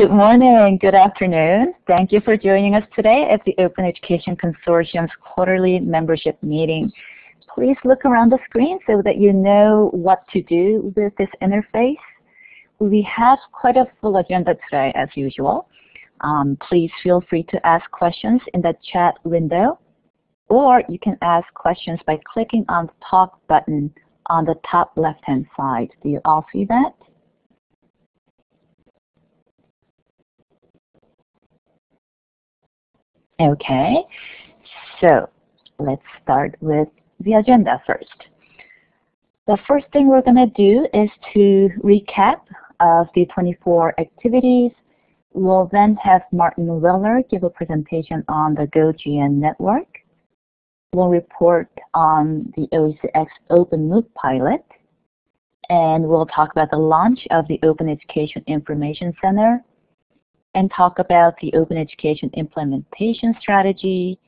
Good morning, good afternoon. Thank you for joining us today at the Open Education Consortium's quarterly membership meeting. Please look around the screen so that you know what to do with this interface. We have quite a full agenda today as usual. Um, please feel free to ask questions in the chat window or you can ask questions by clicking on the talk button on the top left hand side. Do you all see that? Okay, so let's start with the agenda first. The first thing we're going to do is to recap of the 24 activities. We'll then have Martin Weller give a presentation on the GoGN network. We'll report on the OECX Open MOOC pilot. And we'll talk about the launch of the Open Education Information Center and talk about the open education implementation strategy,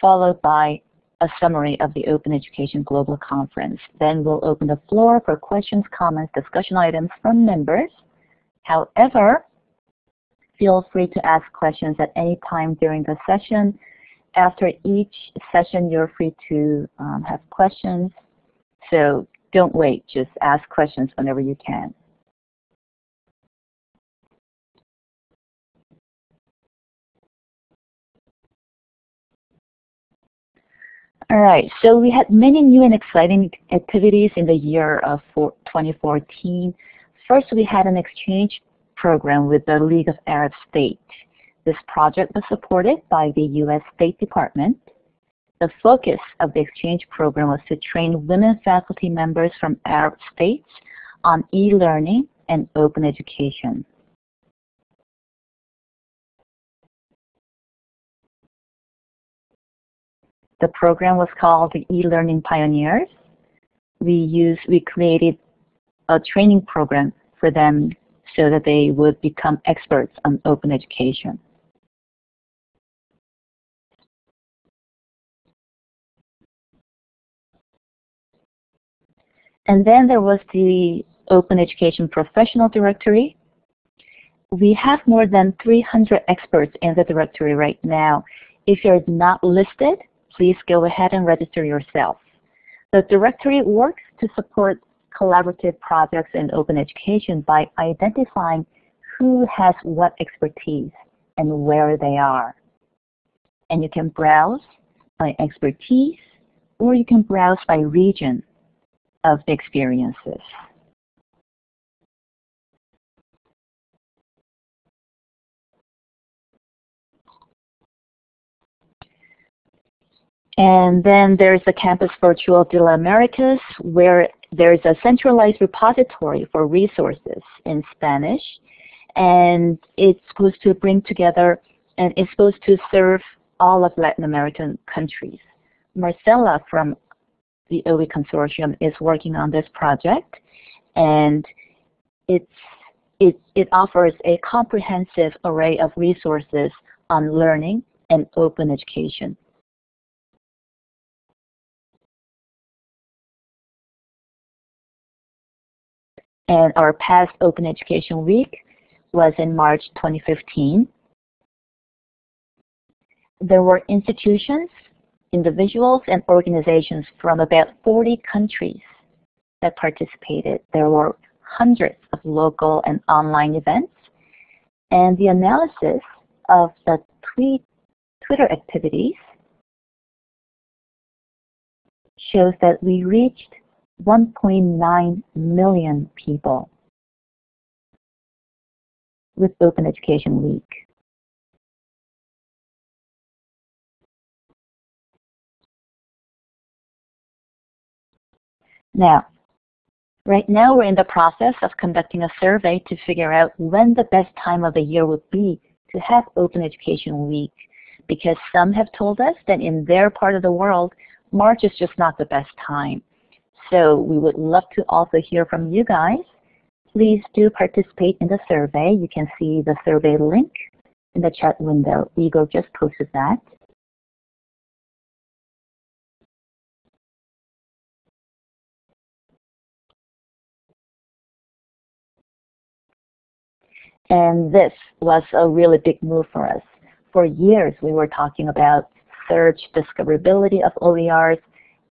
followed by a summary of the Open Education Global Conference. Then we'll open the floor for questions, comments, discussion items from members. However, feel free to ask questions at any time during the session. After each session, you're free to um, have questions. So don't wait, just ask questions whenever you can. All right, so we had many new and exciting activities in the year of 2014. First, we had an exchange program with the League of Arab States. This project was supported by the U.S. State Department. The focus of the exchange program was to train women faculty members from Arab states on e-learning and open education. The program was called the E-Learning Pioneers. We used, we created a training program for them so that they would become experts on open education. And then there was the Open Education Professional Directory. We have more than 300 experts in the directory right now. If you're not listed, please go ahead and register yourself. The directory works to support collaborative projects in open education by identifying who has what expertise and where they are. And you can browse by expertise or you can browse by region of the experiences. And then there's the Campus Virtual de la Americas, where there's a centralized repository for resources in Spanish. And it's supposed to bring together, and it's supposed to serve all of Latin American countries. Marcela from the OE Consortium is working on this project. And it's, it, it offers a comprehensive array of resources on learning and open education. And our past Open Education Week was in March 2015. There were institutions, individuals, and organizations from about 40 countries that participated. There were hundreds of local and online events. And the analysis of the tweet, Twitter activities shows that we reached 1.9 million people with Open Education Week. Now, right now we're in the process of conducting a survey to figure out when the best time of the year would be to have Open Education Week because some have told us that in their part of the world, March is just not the best time. So we would love to also hear from you guys. Please do participate in the survey. You can see the survey link in the chat window. Igor just posted that. And this was a really big move for us. For years, we were talking about search discoverability of OERs,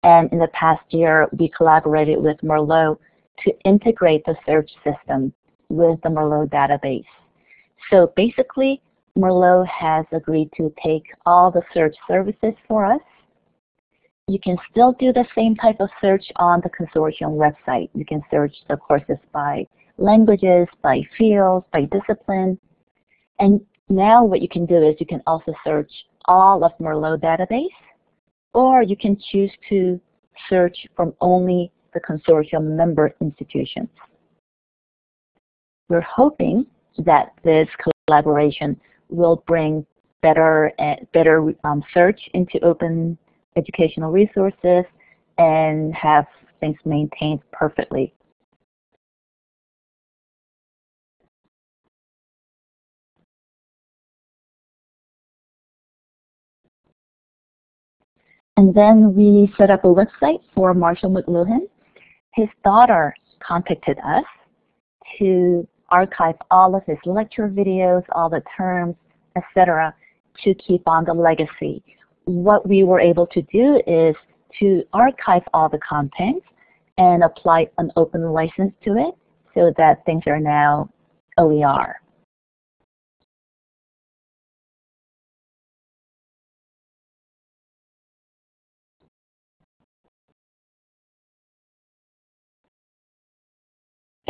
and in the past year, we collaborated with Merlot to integrate the search system with the Merlot database. So basically, Merlot has agreed to take all the search services for us. You can still do the same type of search on the consortium website. You can search the courses by languages, by fields, by discipline. And now what you can do is you can also search all of Merlot database, or you can choose to search from only the consortium member institutions. We're hoping that this collaboration will bring better uh, better um, search into open educational resources and have things maintained perfectly. And then we set up a website for Marshall McLuhan. His daughter contacted us to archive all of his lecture videos, all the terms, etc., to keep on the legacy. What we were able to do is to archive all the content and apply an open license to it so that things are now OER.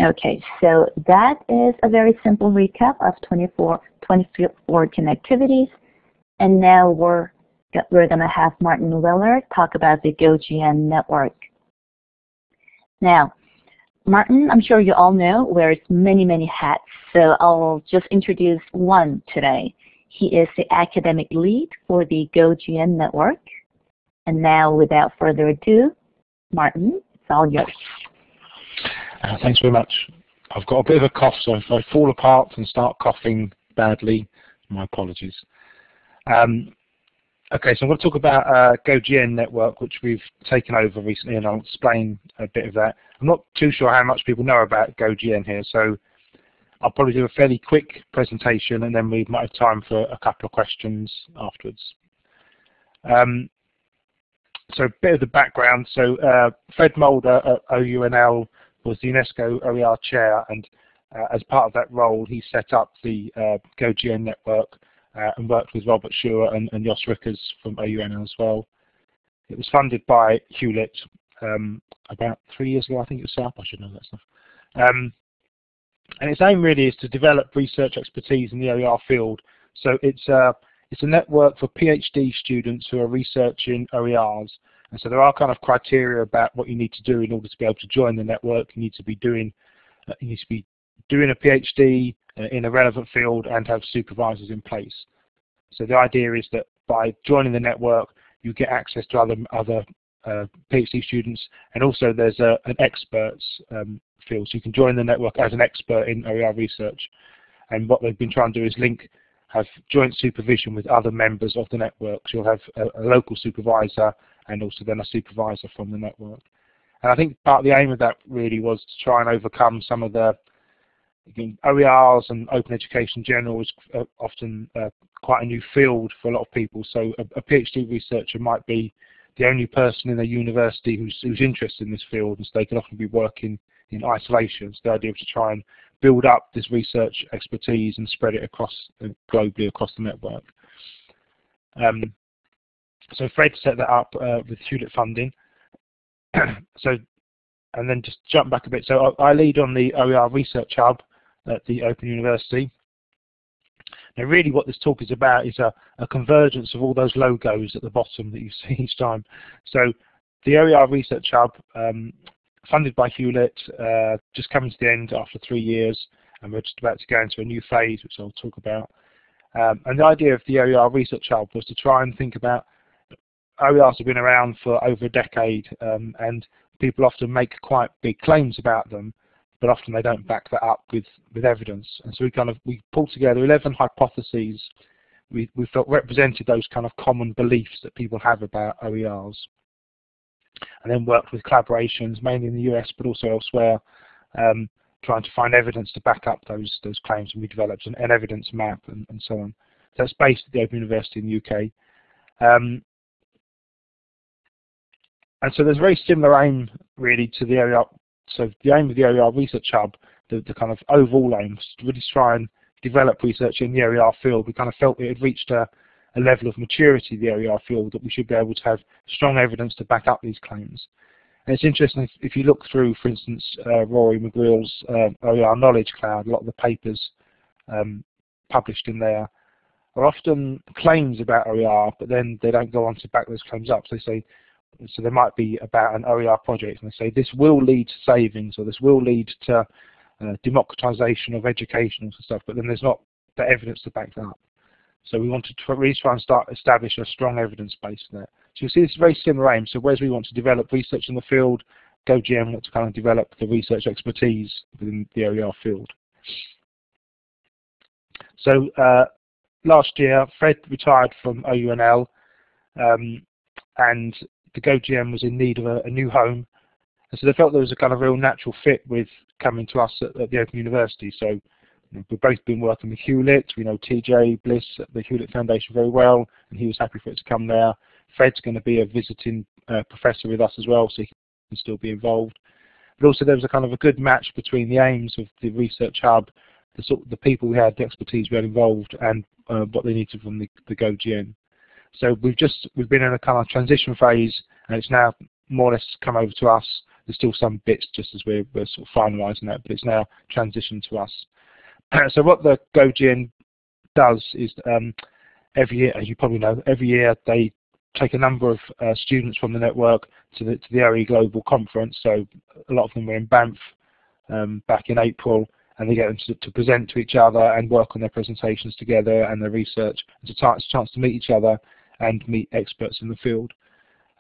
Okay, so that is a very simple recap of 24, 2014 activities. And now we're, we're going to have Martin Weller talk about the GoGN network. Now, Martin, I'm sure you all know, wears many, many hats, so I'll just introduce one today. He is the academic lead for the GoGN network. And now, without further ado, Martin, it's all yours. Uh, thanks very much. I've got a bit of a cough, so if I fall apart and start coughing badly, my apologies. Um, okay, so I'm going to talk about uh, GoGN network, which we've taken over recently, and I'll explain a bit of that. I'm not too sure how much people know about GoGN here, so I'll probably do a fairly quick presentation, and then we might have time for a couple of questions afterwards. Um, so a bit of the background. So uh, Fred Mulder at OUNL was the UNESCO OER chair, and uh, as part of that role, he set up the uh, GoGN network uh, and worked with Robert Schuwer and, and Jos Rickers from OUN as well. It was funded by Hewlett um, about three years ago, I think it was set up, I should know that stuff. Um, and its aim really is to develop research expertise in the OER field. So it's, uh, it's a network for PhD students who are researching OERs and so there are kind of criteria about what you need to do in order to be able to join the network. You need to be doing uh, you need to be doing a PhD uh, in a relevant field and have supervisors in place. So the idea is that by joining the network, you get access to other other uh, PhD students, and also there's a, an experts um, field. So you can join the network as an expert in OER research. And what they've been trying to do is link have joint supervision with other members of the network. So you'll have a, a local supervisor and also then a supervisor from the network. And I think part of the aim of that really was to try and overcome some of the OERs and open education in general is uh, often uh, quite a new field for a lot of people. So a, a, PhD researcher might be the only person in a university who's, who's interested in this field, and so they can often be working in isolation. So the idea was to try and build up this research expertise and spread it across globally across the network. Um, so Fred set that up uh, with Hewlett funding. so, and then just jump back a bit. So I, I, lead on the OER Research Hub at the Open University. Now really what this talk is about is a, a convergence of all those logos at the bottom that you see each time. So the OER Research Hub, um, funded by Hewlett, uh, just coming to the end after three years, and we're just about to go into a new phase, which I'll talk about. Um, and the idea of the OER Research Hub was to try and think about OERs have been around for over a decade um, and people often make quite big claims about them but often they don't back that up with, with evidence. And so we kind of we pulled together 11 hypotheses we, we felt represented those kind of common beliefs that people have about OERs. And then worked with collaborations, mainly in the US but also elsewhere, um, trying to find evidence to back up those those claims, and we developed an, an evidence map and, and, so on. That's based at the Open University in the UK. Um, and so there's a very similar aim really to the area. So the aim of the OER Research Hub, the, the kind of overall aim was to really try and develop research in the OER field. We kind of felt it had reached a, a level of maturity, the OER field, that we should be able to have strong evidence to back up these claims. And it's interesting if, if you look through, for instance, uh, Rory McGreal's uh, OER Knowledge Cloud, a lot of the papers um, published in there are often claims about OER, but then they don't go on to back those claims up. So they say, so there might be about an OER project, and they say this will lead to savings, or this will lead to uh, democratization of education and stuff, but then there's not the evidence to back that up. So we wanted to really try and start establish a strong evidence base there. So you see this very similar aim. So whereas we want to develop research in the field, GoGN wants to kind of develop the research expertise within the OER field. So uh, last year, Fred retired from OUNL, um, and the GoGN was in need of a, a, new home. And so they felt there was a kind of real natural fit with coming to us at, at the Open University. So We've both been working with Hewlett. We know TJ Bliss at the Hewlett Foundation very well, and he was happy for it to come there. Fred's going to be a visiting uh, professor with us as well, so he can still be involved. But also there was a kind of a good match between the aims of the research hub, the sort of the people we had, the expertise we had involved, and uh, what they needed from the, the GoGN. So we've just we've been in a kind of transition phase, and it's now more or less come over to us. There's still some bits just as we're, we're sort of finalising that, but it's now transitioned to us. so what the GoGN does is um, every year, as you probably know, every year they take a number of uh, students from the network to the, to the OE Global Conference. So a lot of them were in Banff um, back in April, and they get them to, to, present to each other and work on their presentations together and their research. It's a, it's a chance to meet each other and meet experts in the field.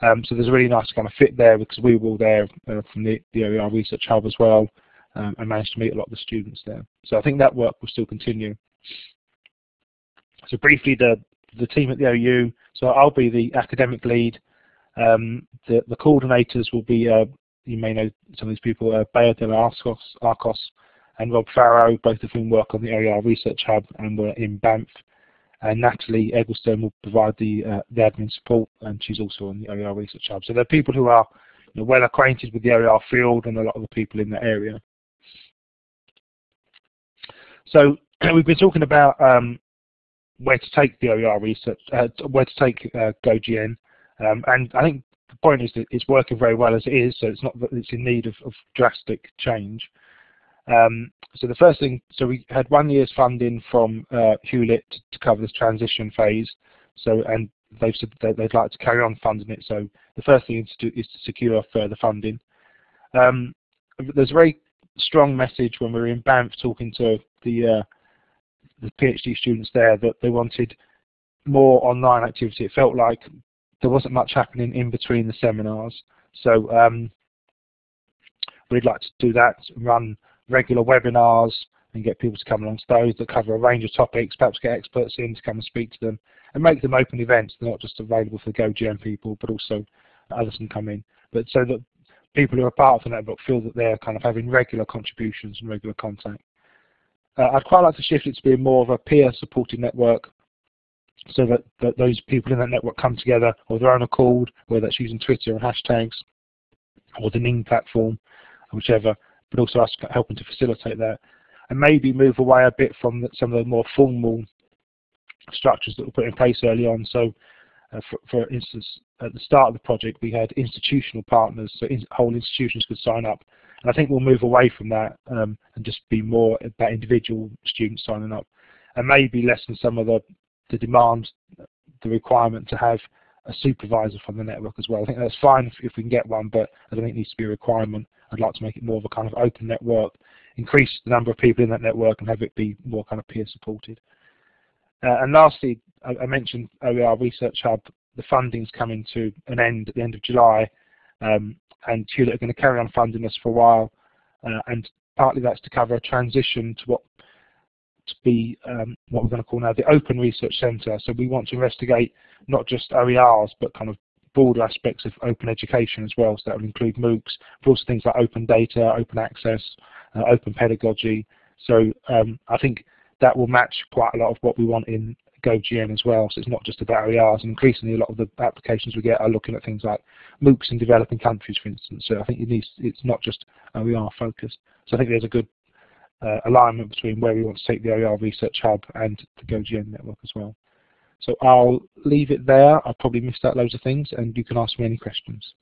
Um, so there's a really nice kind of fit there because we were all there uh, from the, the OER Research Hub as well um, and managed to meet a lot of the students there. So I think that work will still continue. So briefly, the the team at the OU. So I'll be the academic lead. Um, the the coordinators will be uh, you may know some of these people, uh, Bea de Arcos, Arcos and Rob Farrow, both of whom work on the OER Research Hub and we're in Banff. And Natalie Eggleston will provide the, uh, the admin support, and she's also on the OER Research Hub. So there are people who are you know, well acquainted with the OER field and a lot of the people in the area. So we've been talking about um, where to take the OER research, uh, where to take uh, GoGN, um, and I think the point is that it's working very well as it is, so it's not that it's in need of, of drastic change. Um, so the first thing, so we had one year's funding from uh, Hewlett to, to, cover this transition phase. So and they've said that they'd like to carry on funding it. So the first thing to, do is to secure further funding. Um, there's a very strong message when we were in Banff talking to the uh, the PhD students there that they wanted more online activity. It felt like there wasn't much happening in between the seminars. So um, we'd like to do that, run regular webinars and get people to come along to those that cover a range of topics, perhaps get experts in to come and speak to them and make them open events. They're not just available for GoGN people, but also others can come in. But so that people who are part of the network feel that they're kind of having regular contributions and regular contact. Uh, I'd quite like to shift it to being more of a peer-supported network so that, that those people in that network come together of their own accord, whether that's using Twitter and hashtags or the Ning platform, whichever, but also us helping to facilitate that. And maybe move away a bit from the, some of the more formal structures that were put in place early on. So uh, for, for, instance, at the start of the project, we had institutional partners, so in, whole institutions could sign up. And I think we'll move away from that um, and just be more about individual students signing up, and maybe lessen some of the, the demand, the requirement to have a supervisor from the network as well. I think that's fine if, if we can get one, but I don't think it needs to be a requirement. I'd like to make it more of a kind of open network, increase the number of people in that network, and have it be more kind of peer supported. Uh, and lastly, I, I, mentioned OER Research Hub, the funding's coming to an end at the end of July, um, and Hewlett are going to carry on funding us for a while, uh, and partly that's to cover a transition to what to be um, what we're going to call now the Open Research Centre. So we want to investigate not just OERs, but kind of broader aspects of open education as well. So that would include MOOCs, but also things like open data, open access, uh, open pedagogy. So um, I think that will match quite a lot of what we want in GoGN as well. So it's not just about OERs. And increasingly, a lot of the applications we get are looking at things like MOOCs in developing countries, for instance. So I think it needs, it's not just OER focused. So I think there's a good uh, alignment between where we want to take the OER Research Hub and the GoGN network as well. So I'll leave it there. I've probably missed out loads of things, and you can ask me any questions.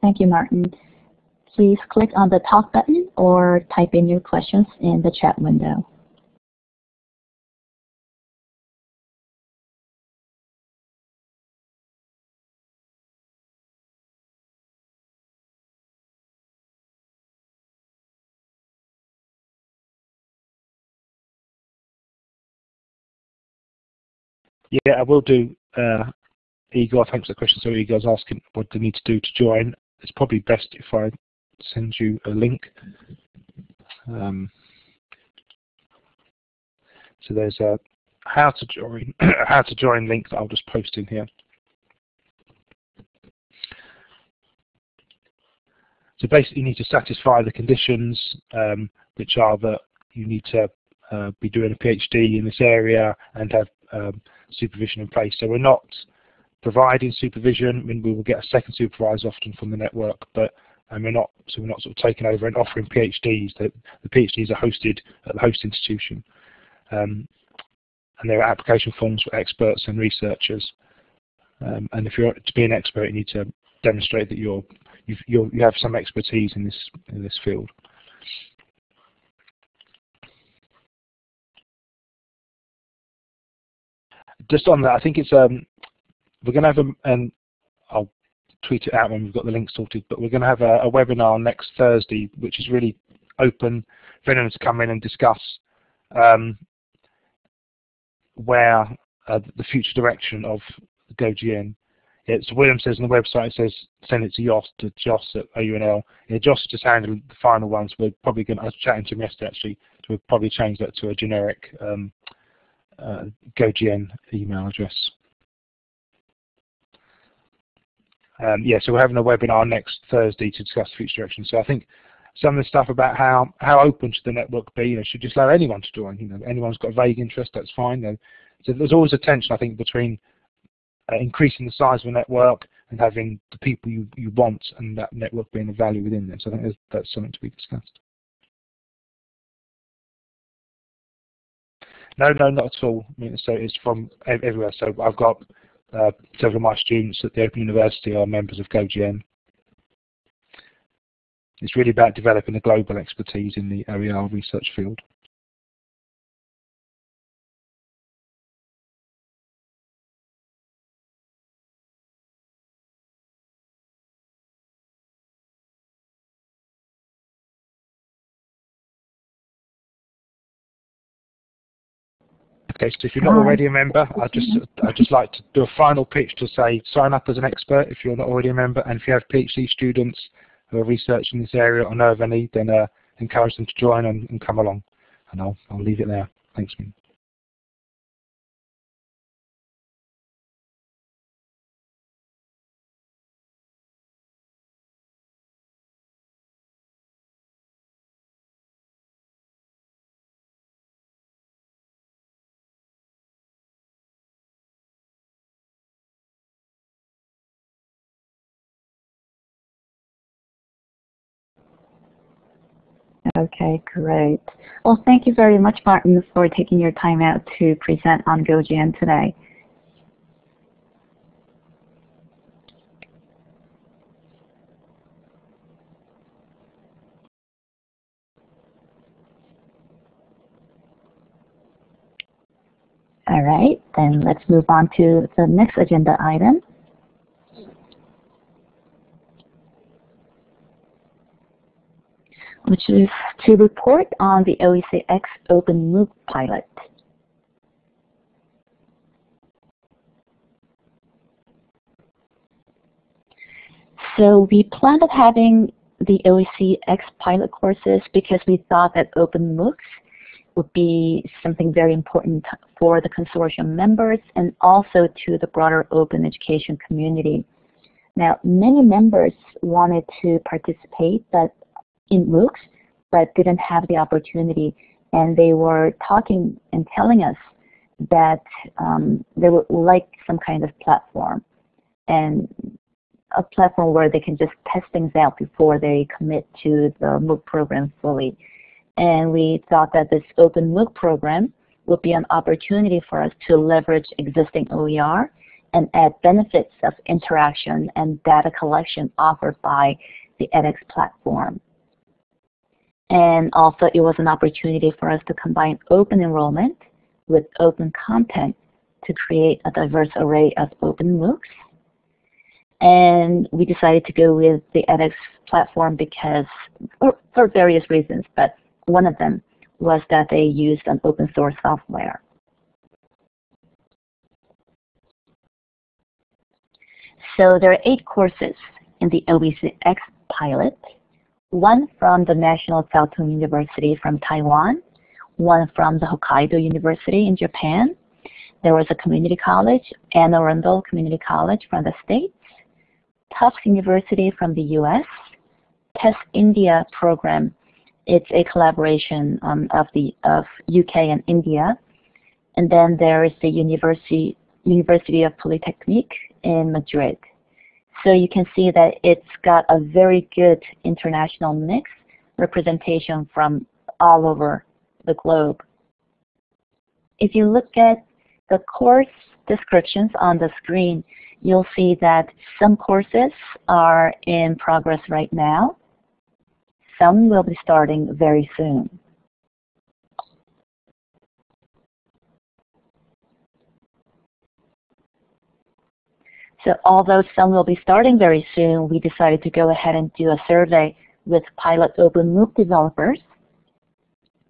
Thank you, Martin. Please click on the talk button or type in your questions in the chat window. Yeah, I will do. Uh, Igor, thanks for the question. So Igor's asking what they need to do to join. It's probably best if I send you a link. Um, so there's a how to join how to join link that I'll just post in here. So basically, you need to satisfy the conditions, um, which are that you need to uh, be doing a PhD in this area and have um, supervision in place. So we're not providing supervision. I mean, we will get a second supervisor often from the network, but and we're not so we're not sort of taking over and offering PhDs. The, the PhDs are hosted at the host institution, um, and there are application forms for experts and researchers. Um, and if you're to be an expert, you need to demonstrate that you're, you're you have some expertise in this in this field. Just on that, I think it's um, we're going to have a, and I'll tweet it out when we've got the link sorted, but we're going to have a, a webinar next Thursday, which is really open for anyone to come in and discuss um, where uh, the future direction of GoGN. It's William says on the website, it says send it to Joss, to Joss at OUNL. Yeah, Joss just handled the final ones. We're probably going to, I was chatting to him yesterday actually, so we'll probably change that to a generic um, uh, GoGN email address. Um, yeah, so we're having a webinar next Thursday to discuss future direction. So I think some of the stuff about how how open should the network be, you know, should just allow anyone to join. You know, anyone's got a vague interest, that's fine. Know. So there's always a tension, I think, between uh, increasing the size of a network and having the people you, you want and that network being of value within them. So I think that's something to be discussed. No, no, not at all. I mean, so it's from everywhere. So I've got uh, several of my students at the Open University are members of GoGN. It's really about developing a global expertise in the OER research field. Okay, so if you're not already a member, I'd just I'd just like to do a final pitch to say sign up as an expert if you're not already a member, and if you have PhD students who are researching this area or know of any, then uh, encourage them to join and, and come along. And I'll I'll leave it there. Thanks, man. Okay, great. Well, thank you very much, Martin, for taking your time out to present on GoGN today. All right, then let's move on to the next agenda item. Which is to report on the OECX Open MOOC pilot. So we planned on having the OECX pilot courses because we thought that Open MOOCs would be something very important for the consortium members and also to the broader open education community. Now, many members wanted to participate but in MOOCs, but didn't have the opportunity. And they were talking and telling us that um, they would like some kind of platform and a platform where they can just test things out before they commit to the MOOC program fully. And we thought that this open MOOC program would be an opportunity for us to leverage existing OER and add benefits of interaction and data collection offered by the edX platform. And also it was an opportunity for us to combine open enrollment with open content to create a diverse array of open MOOCs. And we decided to go with the edX platform because, for, various reasons, but one of them was that they used an open source software. So there are eight courses in the OECX pilot, one from the National Chiao Tung University from Taiwan, one from the Hokkaido University in Japan. There was a community college, Anne Arundel Community College from the States, Tufts University from the US, Test India program. It's a collaboration um, of the of UK and India. And then there is the University University of Polytechnique in Madrid. So you can see that it's got a very good international mix representation from all over the globe. If you look at the course descriptions on the screen, you'll see that some courses are in progress right now. Some will be starting very soon. So although some will be starting very soon, we decided to go ahead and do a survey with pilot open MOOC developers.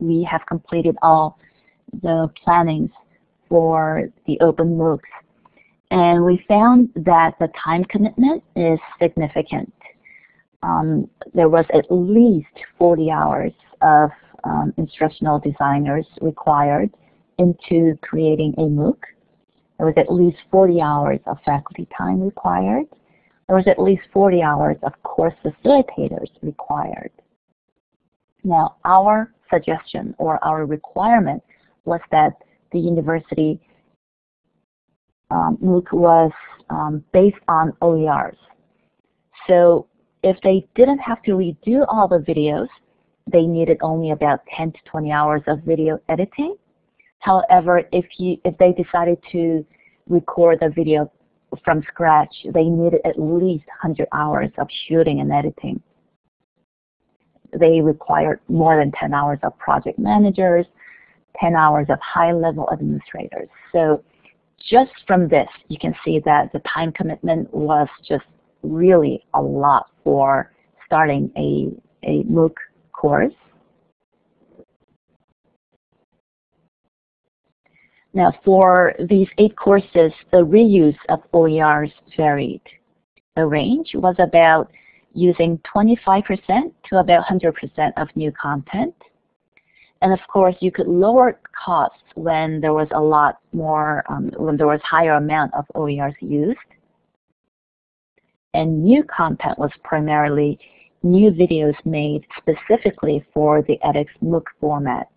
We have completed all the plannings for the open MOOCs. And we found that the time commitment is significant. Um, there was at least 40 hours of um, instructional designers required into creating a MOOC. There was at least 40 hours of faculty time required. There was at least 40 hours of course facilitators required. Now, our suggestion or our requirement was that the university um, MOOC was um, based on OERs. So if they didn't have to redo all the videos, they needed only about 10 to 20 hours of video editing. However, if you if they decided to record the video from scratch, they needed at least 100 hours of shooting and editing. They required more than 10 hours of project managers, 10 hours of high-level administrators. So just from this, you can see that the time commitment was just really a lot for starting a, a MOOC course. Now for these eight courses, the reuse of OERs varied. The range was about using 25% to about 100% of new content. And of course, you could lower costs when there was a lot more, um, when there was higher amount of OERs used. And new content was primarily new videos made specifically for the edX MOOC format.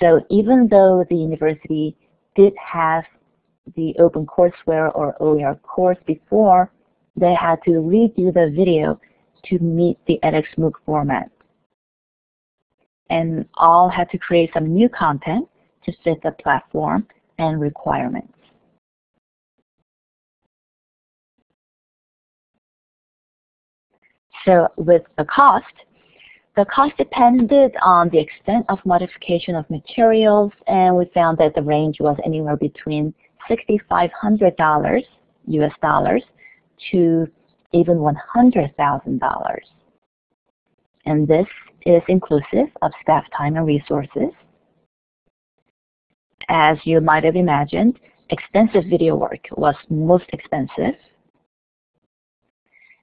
So even though the university did have the OpenCourseware or OER course before, they had to redo the video to meet the edX MOOC format. And all had to create some new content to fit the platform and requirements. So with the cost, the cost depended on the extent of modification of materials, and we found that the range was anywhere between $6,500 US dollars to even $100,000. And this is inclusive of staff time and resources. As you might have imagined, extensive video work was most expensive.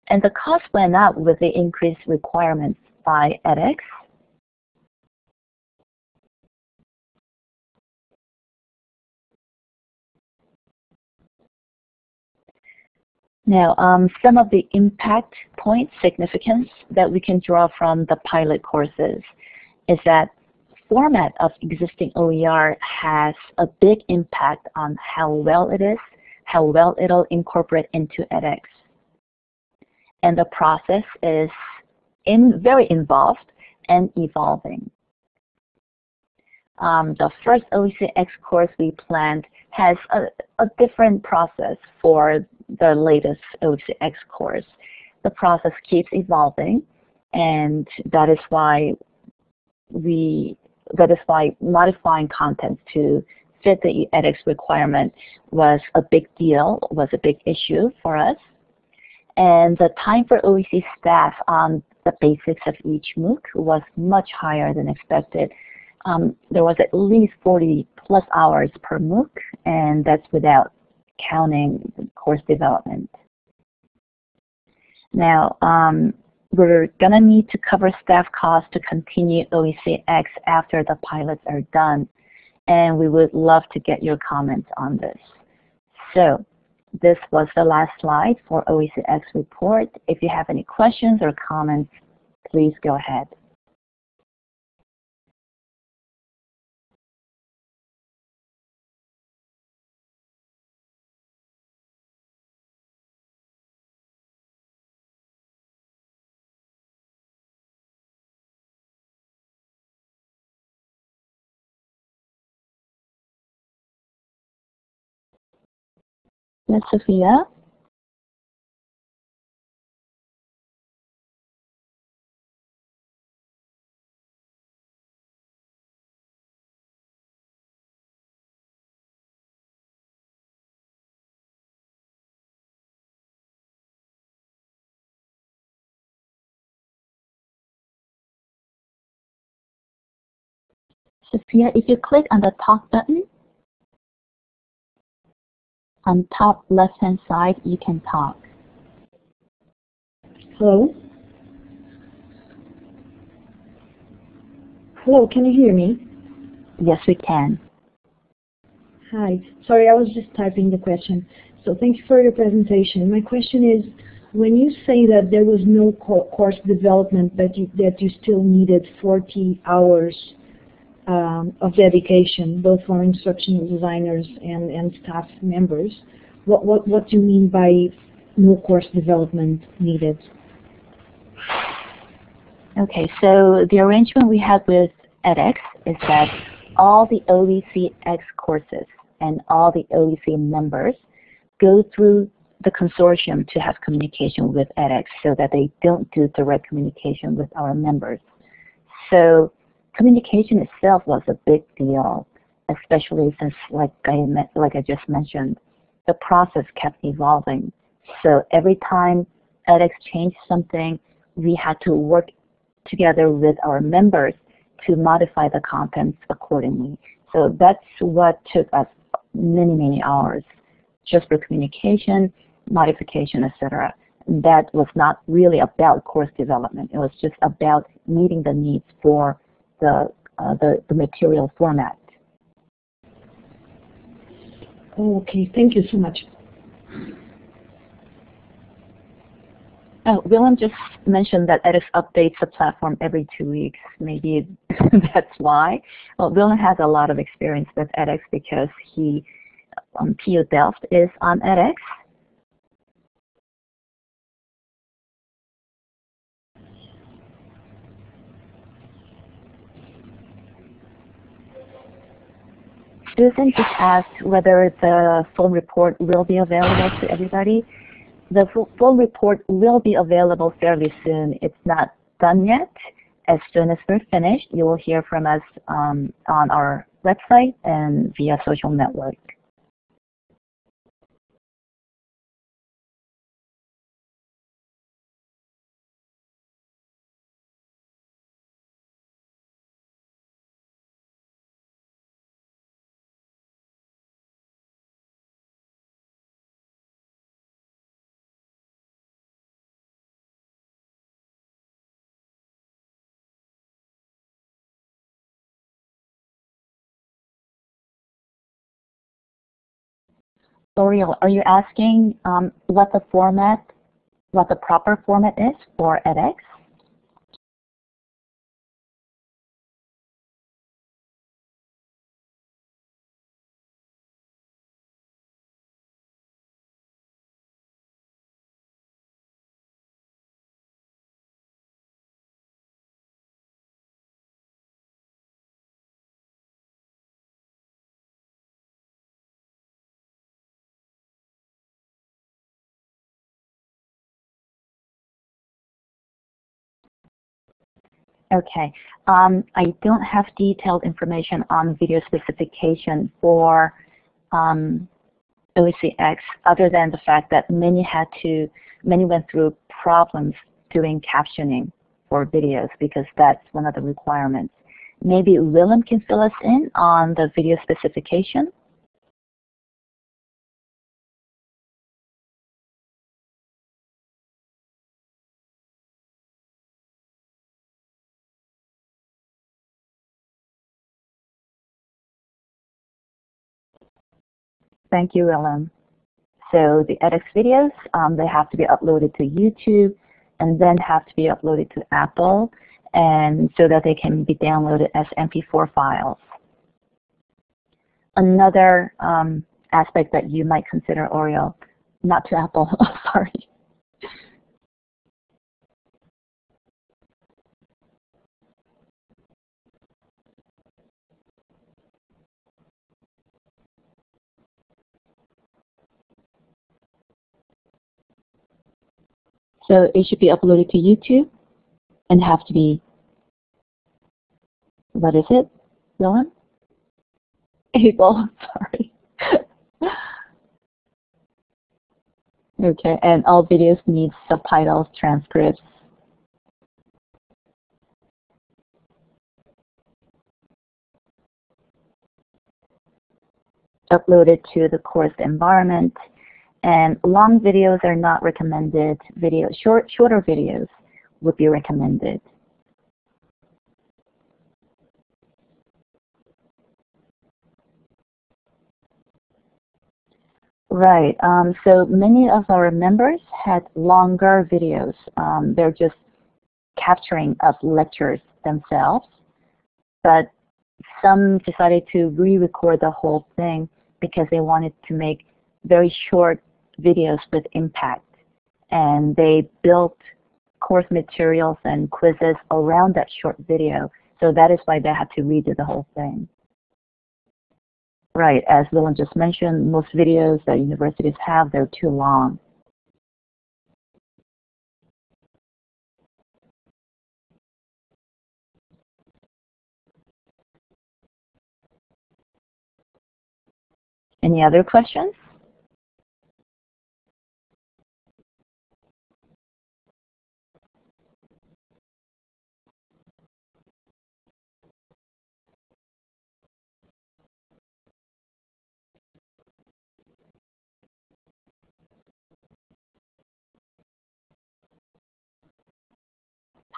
And the cost went up with the increased requirements by edX. Now, um, some of the impact point significance that we can draw from the pilot courses is that format of existing OER has a big impact on how well it is, how well it'll incorporate into edX. And the process is in, very involved and evolving. Um, the first OECX course we planned has a, a different process for the latest OECX course. The process keeps evolving, and that is why we that is why modifying content to fit the edX requirement was a big deal, was a big issue for us. And the time for OEC staff on the basics of each MOOC was much higher than expected. Um, there was at least 40 plus hours per MOOC, and that's without counting course development. Now, um, we're going to need to cover staff costs to continue OECX after the pilots are done, and we would love to get your comments on this. So, this was the last slide for OECX report. If you have any questions or comments, please go ahead. Yes, Sophia? Sophia, if you click on the talk button, on top left hand side, you can talk. Hello? Hello, can you hear me? Yes, we can. Hi. Sorry, I was just typing the question. So thank you for your presentation. My question is, when you say that there was no co course development, but you, that you still needed 40 hours um, of dedication, both for instructional designers and, and staff members. What, what, what do you mean by no course development needed? Okay, so the arrangement we have with edX is that all the OECX courses and all the OEC members go through the consortium to have communication with edX so that they don't do direct communication with our members. So communication itself was a big deal, especially since, like I, like I just mentioned, the process kept evolving. So every time edX changed something, we had to work together with our members to modify the contents accordingly. So that's what took us many, many hours just for communication, modification, etc. That was not really about course development. It was just about meeting the needs for the, uh, the, the material format. Okay, thank you so much. Oh, Willem just mentioned that edX updates the platform every two weeks. Maybe that's why. Well, Willem has a lot of experience with edX because he, um, TU Delft is on edX. Susan just asked whether the full report will be available to everybody. The full report will be available fairly soon. It's not done yet. As soon as we're finished, you will hear from us um, on our website and via social network. Oriel, are you asking um, what the format, what the proper format is for edX? Okay. Um, I don't have detailed information on video specification for um, OECX other than the fact that many had to, many went through problems doing captioning for videos because that's one of the requirements. Maybe Willem can fill us in on the video specification. Thank you, Willem. So the edX videos, um, they have to be uploaded to YouTube and then have to be uploaded to Apple and so that they can be downloaded as MP4 files. Another um, aspect that you might consider Oriel, not to Apple, sorry, So it should be uploaded to YouTube and have to be, what is it, Dylan? Able, sorry. okay, and all videos need subtitles, transcripts. Uploaded to the course environment and long videos are not recommended. Video, short, shorter videos would be recommended. Right. Um, so many of our members had longer videos. Um, they're just capturing of lectures themselves. But some decided to re-record the whole thing because they wanted to make very short videos with impact. And they built course materials and quizzes around that short video. So that is why they had to redo the whole thing. Right, as Willem just mentioned, most videos that universities have, they're too long. Any other questions?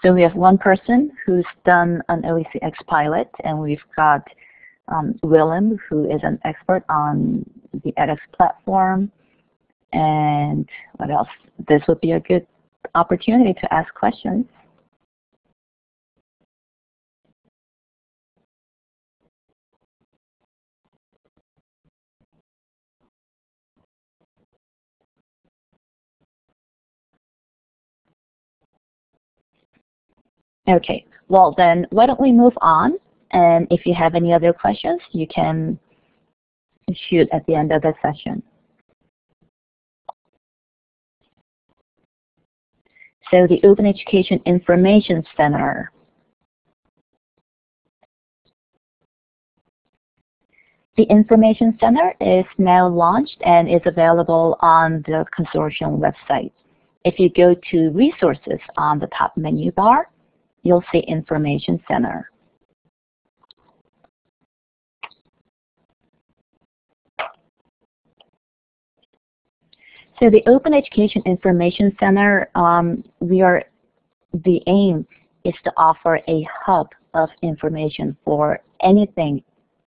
So we have one person who's done an OECX pilot, and we've got um, Willem, who is an expert on the edX platform. And what else? This would be a good opportunity to ask questions. Okay, well then why don't we move on and if you have any other questions you can shoot at the end of the session. So the Open Education Information Center. The Information Center is now launched and is available on the consortium website. If you go to Resources on the top menu bar, you'll see Information Center. So the Open Education Information Center, um, we are, the aim is to offer a hub of information for anything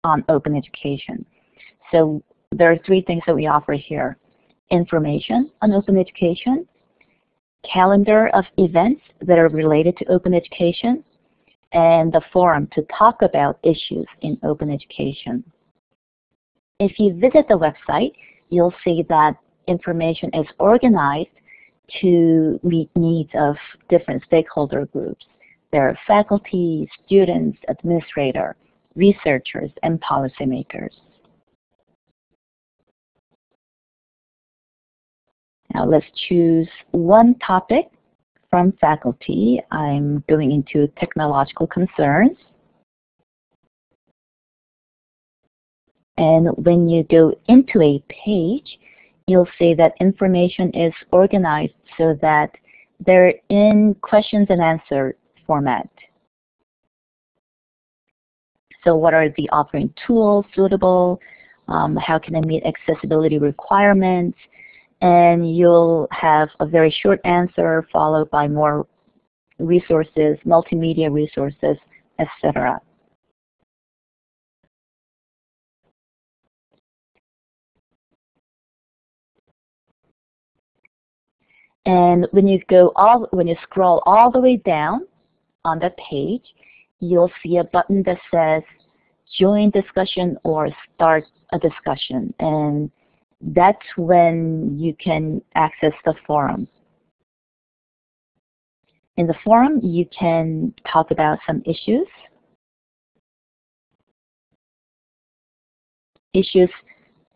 on open education. So there are three things that we offer here. Information on open education, calendar of events that are related to open education, and the forum to talk about issues in open education. If you visit the website, you'll see that information is organized to meet needs of different stakeholder groups. There are faculty, students, administrators, researchers, and policymakers. Now let's choose one topic from faculty. I'm going into technological concerns. And when you go into a page, you'll see that information is organized so that they're in questions and answer format. So what are the offering tools suitable? Um, how can I meet accessibility requirements? And you'll have a very short answer followed by more resources, multimedia resources, etc. And when you go all, when you scroll all the way down on that page, you'll see a button that says join discussion or start a discussion. And that's when you can access the forum. In the forum, you can talk about some issues. Issues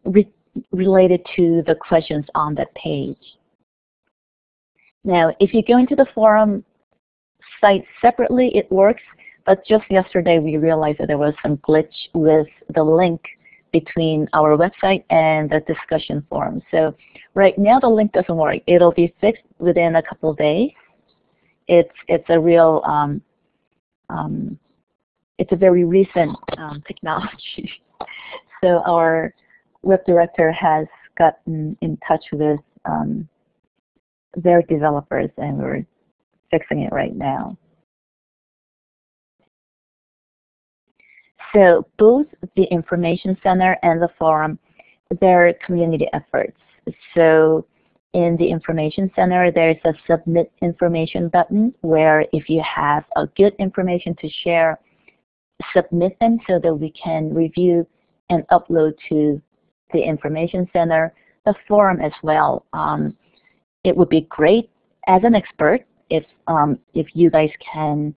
re related to the questions on that page. Now, if you go into the forum site separately, it works, but just yesterday we realized that there was some glitch with the link between our website and the discussion forum. So right now the link doesn't work. It'll be fixed within a couple days. It's, it's a real, um, um, it's a very recent um, technology. so our web director has gotten in touch with um, their developers and we're fixing it right now. So both the Information Center and the forum, they're community efforts. So in the Information Center, there's a Submit Information button where if you have a good information to share, submit them so that we can review and upload to the Information Center, the forum as well. Um, it would be great as an expert if, um, if you guys can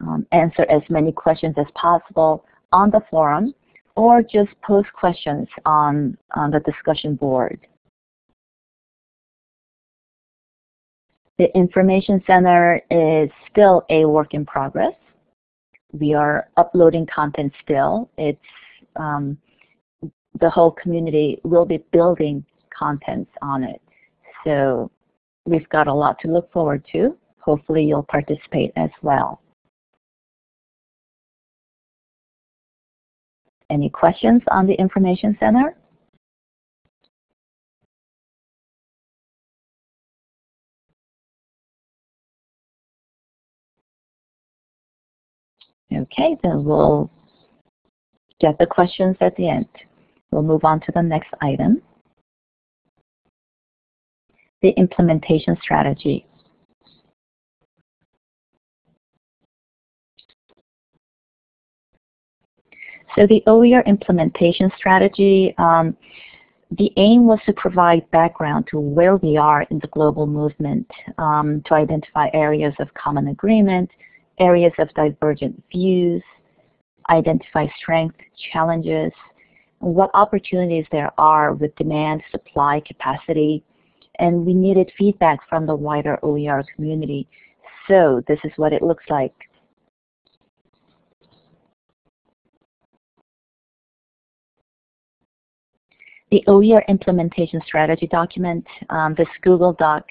um, answer as many questions as possible on the forum or just post questions on, on the discussion board. The Information Center is still a work in progress. We are uploading content still. It's um, the whole community will be building contents on it. So we've got a lot to look forward to. Hopefully you'll participate as well. Any questions on the Information Center? Okay, then we'll get the questions at the end. We'll move on to the next item. The implementation strategy. So the OER implementation strategy, um, the aim was to provide background to where we are in the global movement, um, to identify areas of common agreement, areas of divergent views, identify strengths, challenges, what opportunities there are with demand, supply, capacity, and we needed feedback from the wider OER community. So this is what it looks like. The OER implementation strategy document, um, this Google Doc,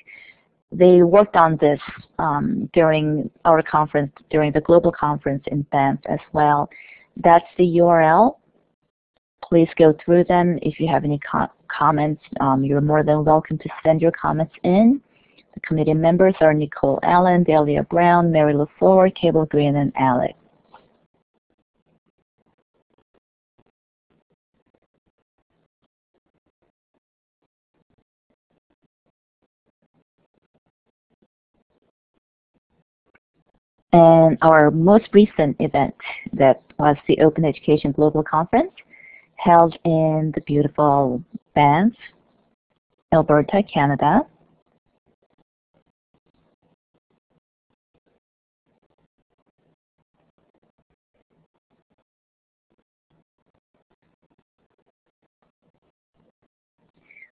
they worked on this um, during our conference, during the global conference in Banff as well. That's the URL. Please go through them. If you have any co comments, um, you're more than welcome to send your comments in. The committee members are Nicole Allen, Delia Browne, Mary Lou Forward, Cable Green, and Alex. And our most recent event that was the Open Education Global Conference held in the beautiful Banff, Alberta, Canada.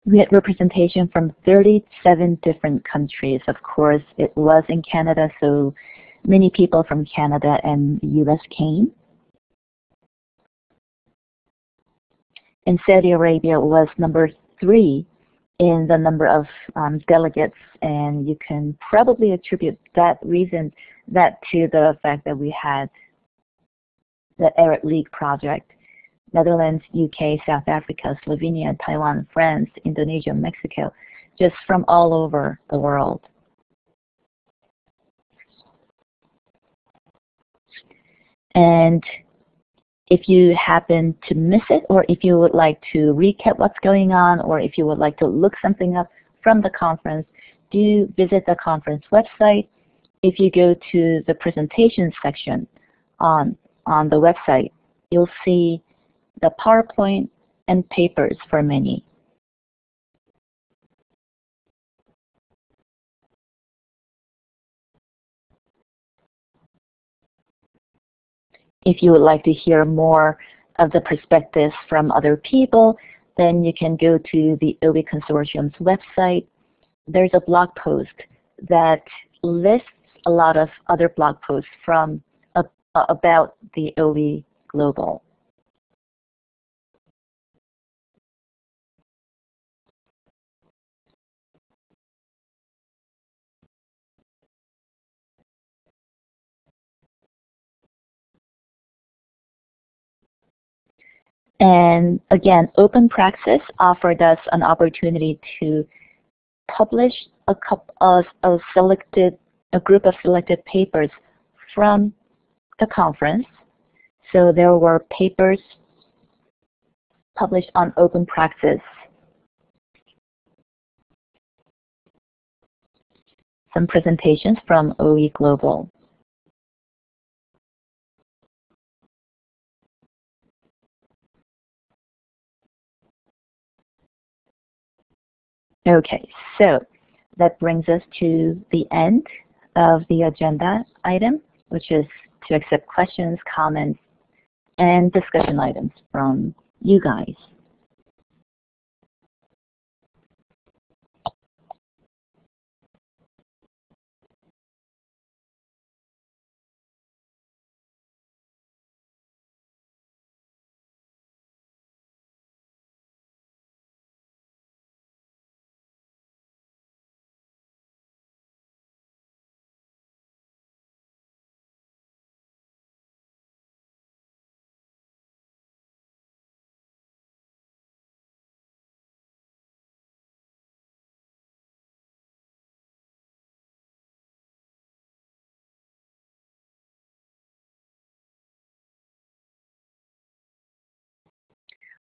We had representation from 37 different countries. Of course, it was in Canada, so many people from Canada and the US came. And Saudi Arabia was number three in the number of um, delegates, and you can probably attribute that reason that to the fact that we had the Arab League project. Netherlands, UK, South Africa, Slovenia, Taiwan, France, Indonesia, Mexico, just from all over the world. And if you happen to miss it, or if you would like to recap what's going on, or if you would like to look something up from the conference, do visit the conference website. If you go to the presentation section on, on the website, you'll see the PowerPoint and papers for many. If you would like to hear more of the perspectives from other people, then you can go to the OE Consortium's website. There's a blog post that lists a lot of other blog posts from uh, about the OE Global. And again, Open Praxis offered us an opportunity to publish a, couple of, a selected, a group of selected papers from the conference. So there were papers published on Open Praxis. Some presentations from OE Global. Okay, so that brings us to the end of the agenda item, which is to accept questions, comments, and discussion items from you guys.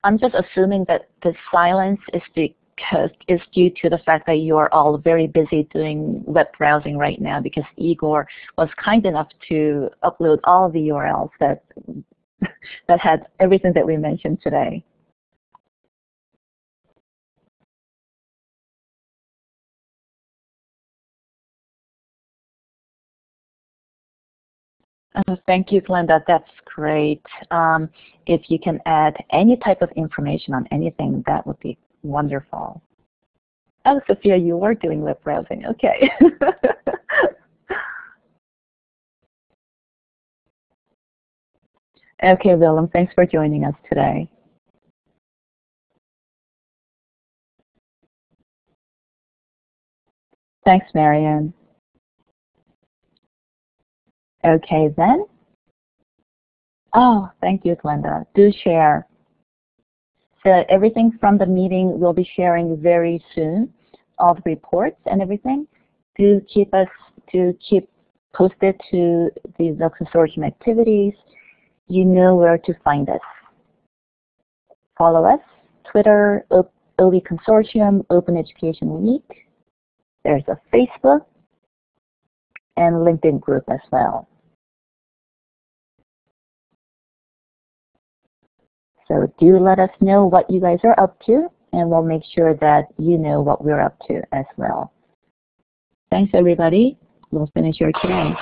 I'm just assuming that the silence is because is due to the fact that you are all very busy doing web browsing right now because Igor was kind enough to upload all the URLs that that had everything that we mentioned today. Uh, thank you, Glenda. That's great. Um, if you can add any type of information on anything, that would be wonderful. Oh, Sophia, you were doing web browsing. Okay. okay, Willem, thanks for joining us today. Thanks, Marianne. Okay then. Oh, thank you, Glenda. Do share. So everything from the meeting we'll be sharing very soon, all the reports and everything. Do keep us to keep posted to the, the consortium activities. You know where to find us. Follow us, Twitter, OE Consortium, Open Education Week. There's a Facebook and LinkedIn group as well. So do let us know what you guys are up to, and we'll make sure that you know what we're up to as well. Thanks, everybody. We'll finish your Q&A.